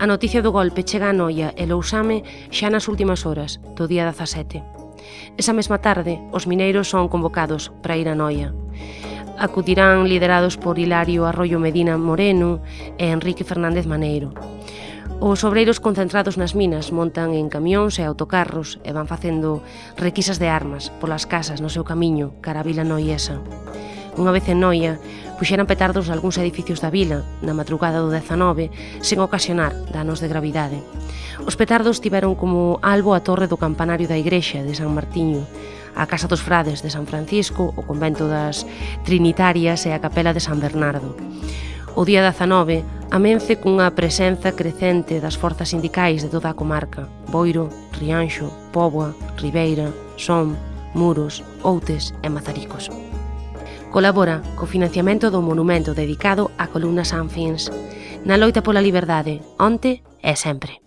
A noticia do golpe chega a Noia e Lousame xa nas últimas horas do día 17. Esa mesma tarde, os mineiros son convocados para ir a Noia. Acudirán liderados por Hilario Arroyo Medina Moreno e Enrique Fernández Maneiro. Os obreiros concentrados nas minas montan en camións e autocarros e van facendo requisas de armas polas casas no seu camiño cara a Vila Noiesa. Unha vez en Noia, puxeran petardos algúns edificios da vila na madrugada do 19 sen ocasionar danos de gravidade. Os petardos tiveron como albo a torre do campanario da igrexa de San Martiño, a Casa dos Frades de San Francisco, o convento das Trinitarias e a Capela de San Bernardo. O día 19 amence cunha presenza crecente das forzas sindicais de toda a comarca, Boiro, Rianxo, Póboa, Ribeira, Som, Muros, Outes e Mazaricos. Colabora co financiamento do monumento dedicado á columna Sanfins, na loita pola liberdade, onte e sempre.